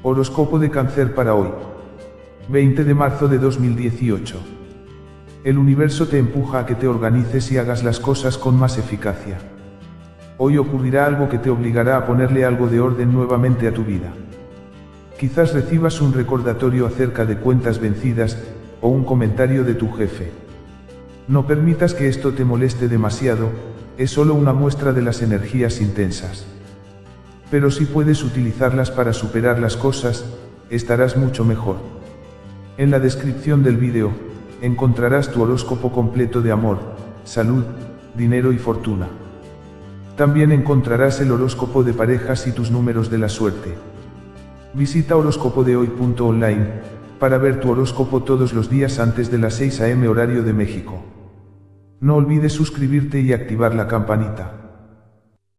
Horóscopo de cáncer para hoy. 20 de marzo de 2018. El universo te empuja a que te organices y hagas las cosas con más eficacia. Hoy ocurrirá algo que te obligará a ponerle algo de orden nuevamente a tu vida. Quizás recibas un recordatorio acerca de cuentas vencidas, o un comentario de tu jefe. No permitas que esto te moleste demasiado, es solo una muestra de las energías intensas. Pero si puedes utilizarlas para superar las cosas, estarás mucho mejor. En la descripción del vídeo, encontrarás tu horóscopo completo de amor, salud, dinero y fortuna. También encontrarás el horóscopo de parejas y tus números de la suerte. Visita horóscopodehoy.online para ver tu horóscopo todos los días antes de las 6 am horario de México. No olvides suscribirte y activar la campanita.